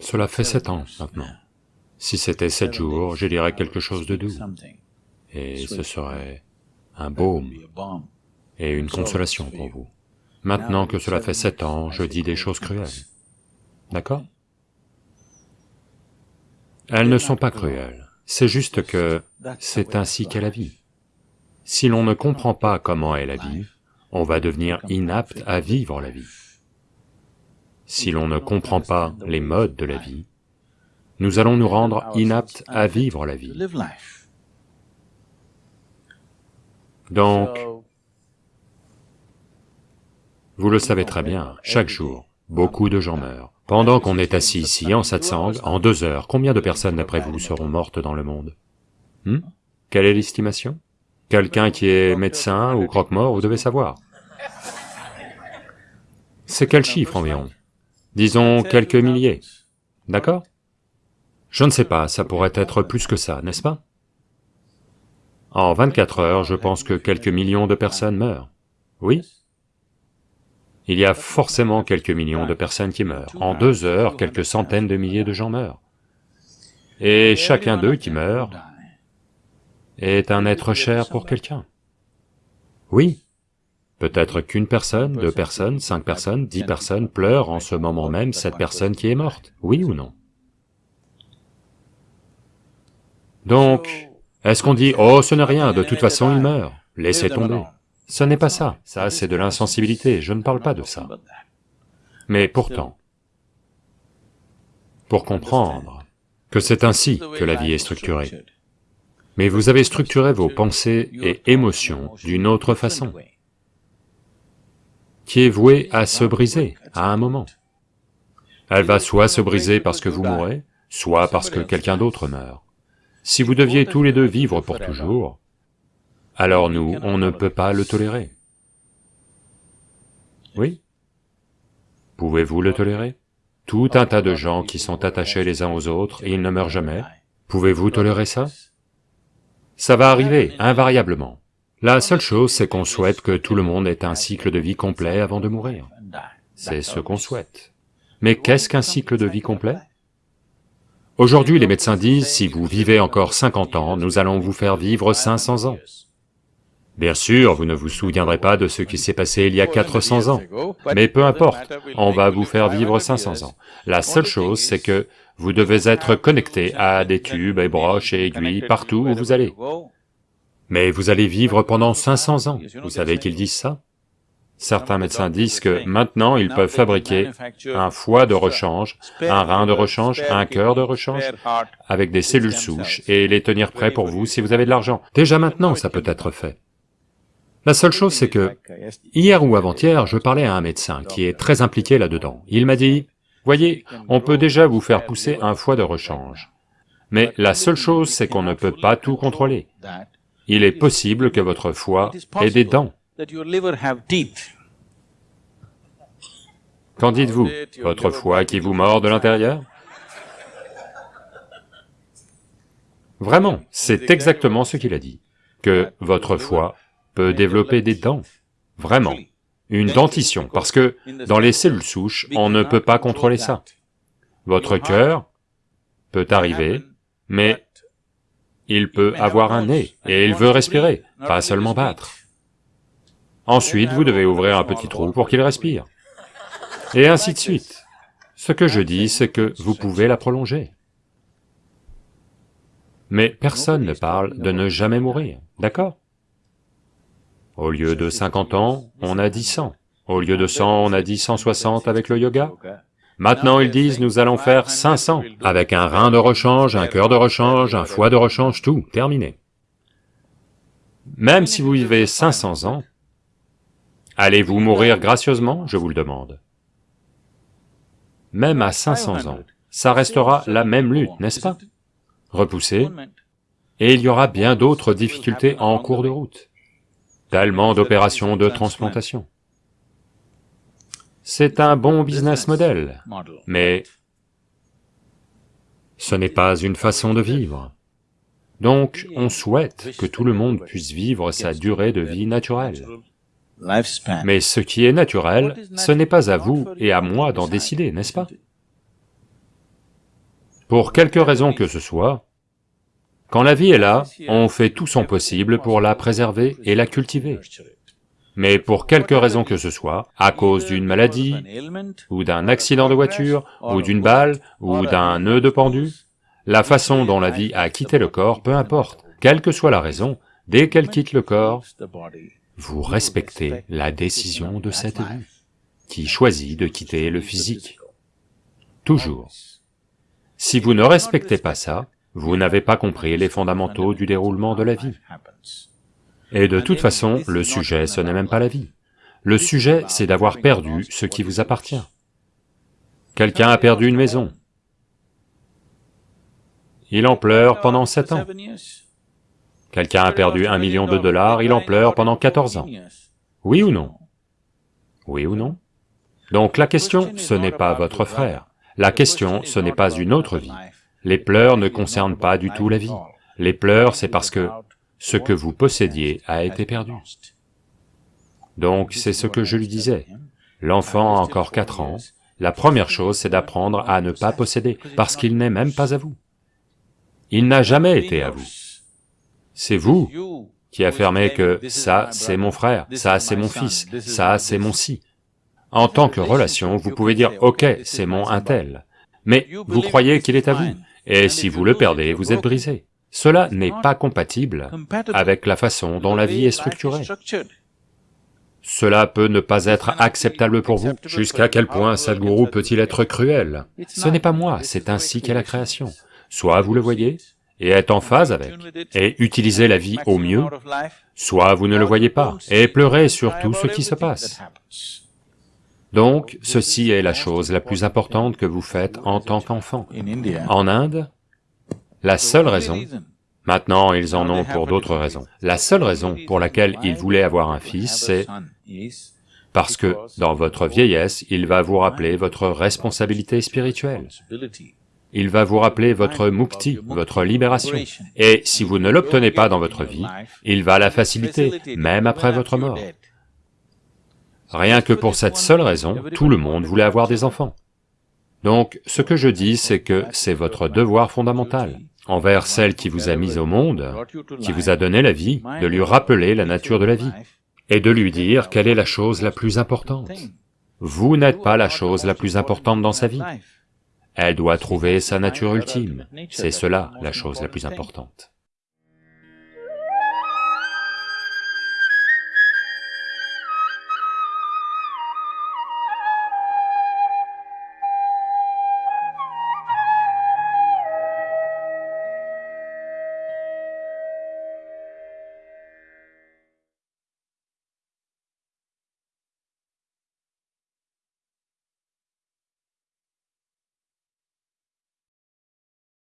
Cela fait sept ans maintenant. Si c'était sept jours, je dirais quelque chose de doux, et ce serait un baume et une consolation pour vous. Maintenant que cela fait sept ans, je dis des choses cruelles. D'accord Elles ne sont pas cruelles, c'est juste que c'est ainsi qu'est la vie. Si l'on ne comprend pas comment est la vie, on va devenir inapte à vivre la vie. Si l'on ne comprend pas les modes de la vie, nous allons nous rendre inaptes à vivre la vie. Donc, vous le savez très bien, chaque jour, beaucoup de gens meurent. Pendant qu'on est assis ici en satsang, en deux heures, combien de personnes d'après vous seront mortes dans le monde? Hmm? Quelle est l'estimation? Quelqu'un qui est médecin ou croque-mort, vous devez savoir. C'est quel chiffre environ? Disons quelques milliers, d'accord? Je ne sais pas, ça pourrait être plus que ça, n'est-ce pas? En 24 heures, je pense que quelques millions de personnes meurent, oui? Il y a forcément quelques millions de personnes qui meurent. En deux heures, quelques centaines de milliers de gens meurent. Et chacun d'eux qui meurt est un être cher pour quelqu'un. Oui, peut-être qu'une personne, deux personnes, cinq personnes, dix personnes pleurent en ce moment même cette personne qui est morte, oui ou non? Donc, est-ce qu'on dit, oh ce n'est rien, de toute façon il meurt, laissez tomber. Ce n'est pas ça, ça c'est de l'insensibilité, je ne parle pas de ça. Mais pourtant, pour comprendre que c'est ainsi que la vie est structurée, mais vous avez structuré vos pensées et émotions d'une autre façon, qui est vouée à se briser à un moment. Elle va soit se briser parce que vous mourrez, soit parce que quelqu'un d'autre meurt. Si vous deviez tous les deux vivre pour toujours, alors nous, on ne peut pas le tolérer. Oui Pouvez-vous le tolérer? Tout un tas de gens qui sont attachés les uns aux autres et ils ne meurent jamais, pouvez-vous tolérer ça? Ça va arriver, invariablement. La seule chose, c'est qu'on souhaite que tout le monde ait un cycle de vie complet avant de mourir. C'est ce qu'on souhaite. Mais qu'est-ce qu'un cycle de vie complet? Aujourd'hui, les médecins disent, si vous vivez encore 50 ans, nous allons vous faire vivre 500 ans. Bien sûr, vous ne vous souviendrez pas de ce qui s'est passé il y a 400 ans, mais peu importe, on va vous faire vivre 500 ans. La seule chose, c'est que vous devez être connecté à des tubes et broches et aiguilles partout où vous allez. Mais vous allez vivre pendant 500 ans, vous savez qu'ils disent ça Certains médecins disent que maintenant ils peuvent fabriquer un foie de rechange, un rein de rechange, un cœur de rechange, avec des cellules souches, et les tenir prêts pour vous si vous avez de l'argent. Déjà maintenant ça peut être fait. La seule chose c'est que, hier ou avant-hier, je parlais à un médecin qui est très impliqué là-dedans. Il m'a dit, Voyez, on peut déjà vous faire pousser un foie de rechange. Mais la seule chose, c'est qu'on ne peut pas tout contrôler. Il est possible que votre foie ait des dents. Qu'en dites-vous? Votre foie qui vous mord de l'intérieur? Vraiment, c'est exactement ce qu'il a dit, que votre foie peut développer des dents, vraiment. Une dentition, parce que dans les cellules souches, on ne peut pas contrôler ça. Votre cœur peut arriver, mais il peut avoir un nez, et il veut respirer, pas seulement battre. Ensuite, vous devez ouvrir un petit trou pour qu'il respire. Et ainsi de suite. Ce que je dis, c'est que vous pouvez la prolonger. Mais personne ne parle de ne jamais mourir, d'accord? Au lieu de 50 ans, on a dit 100. Au lieu de 100, on a dit 160 avec le yoga. Maintenant ils disent nous allons faire 500, avec un rein de rechange, un cœur de rechange, un foie de rechange, tout, terminé. Même si vous vivez 500 ans, allez-vous mourir gracieusement, je vous le demande. Même à 500 ans, ça restera la même lutte, n'est-ce pas? Repoussé, et il y aura bien d'autres difficultés en cours de route. Tellement d'opérations de transplantation. C'est un bon business model, mais ce n'est pas une façon de vivre. Donc, on souhaite que tout le monde puisse vivre sa durée de vie naturelle. Mais ce qui est naturel, ce n'est pas à vous et à moi d'en décider, n'est-ce pas? Pour quelque raison que ce soit, quand la vie est là, on fait tout son possible pour la préserver et la cultiver. Mais pour quelque raison que ce soit, à cause d'une maladie, ou d'un accident de voiture, ou d'une balle, ou d'un nœud de pendu, la façon dont la vie a quitté le corps, peu importe, quelle que soit la raison, dès qu'elle quitte le corps, vous respectez la décision de cette vie, qui choisit de quitter le physique. Toujours. Si vous ne respectez pas ça, vous n'avez pas compris les fondamentaux du déroulement de la vie. Et de toute façon, le sujet, ce n'est même pas la vie. Le sujet, c'est d'avoir perdu ce qui vous appartient. Quelqu'un a perdu une maison. Il en pleure pendant sept ans. Quelqu'un a perdu un million de dollars, il en pleure pendant 14 ans. Oui ou non? Oui ou non? Donc la question, ce n'est pas votre frère. La question, ce n'est pas une autre vie. Les pleurs ne concernent pas du tout la vie. Les pleurs, c'est parce que ce que vous possédiez a été perdu. Donc c'est ce que je lui disais. L'enfant a encore quatre ans, la première chose c'est d'apprendre à ne pas posséder, parce qu'il n'est même pas à vous. Il n'a jamais été à vous. C'est vous qui affirmez que ça c'est mon frère, ça c'est mon fils, ça c'est mon si. En tant que relation, vous pouvez dire « ok, c'est mon un tel », mais vous croyez qu'il est à vous, et si vous le perdez, vous êtes brisé. Cela n'est pas compatible avec la façon dont la vie est structurée. Cela peut ne pas être acceptable pour vous. Jusqu'à quel point Sadhguru peut-il être cruel Ce n'est pas moi, c'est ainsi qu'est la création. Soit vous le voyez, et êtes en phase avec, et utilisez la vie au mieux, soit vous ne le voyez pas, et pleurez sur tout ce qui se passe. Donc, ceci est la chose la plus importante que vous faites en tant qu'enfant. En Inde, la seule raison, maintenant ils en ont pour d'autres raisons, la seule raison pour laquelle ils voulaient avoir un fils, c'est parce que dans votre vieillesse, il va vous rappeler votre responsabilité spirituelle. Il va vous rappeler votre mukti, votre libération. Et si vous ne l'obtenez pas dans votre vie, il va la faciliter, même après votre mort. Rien que pour cette seule raison, tout le monde voulait avoir des enfants. Donc, ce que je dis, c'est que c'est votre devoir fondamental, envers celle qui vous a mis au monde, qui vous a donné la vie, de lui rappeler la nature de la vie, et de lui dire quelle est la chose la plus importante. Vous n'êtes pas la chose la plus importante dans sa vie. Elle doit trouver sa nature ultime, c'est cela la chose la plus importante.